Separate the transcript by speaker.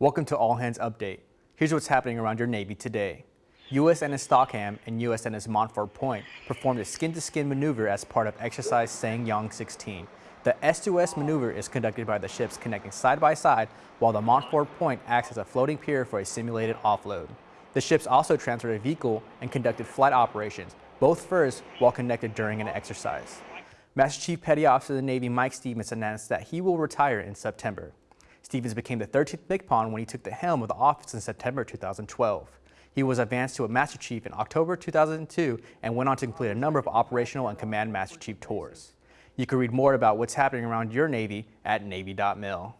Speaker 1: Welcome to All Hands Update. Here's what's happening around your Navy today. USNS Stockham and USNS Montford Point performed a skin-to-skin -skin maneuver as part of exercise Ssang Yong 16. The S2S maneuver is conducted by the ships connecting side by side while the Montford Point acts as a floating pier for a simulated offload. The ships also transferred a vehicle and conducted flight operations, both first while connected during an exercise. Master Chief Petty Officer of the Navy Mike Stevens announced that he will retire in September. Stevens became the 13th MCPON when he took the helm of the office in September 2012. He was advanced to a Master Chief in October 2002 and went on to complete a number of operational and command Master Chief tours. You can read more about what's happening around your Navy at Navy.mil.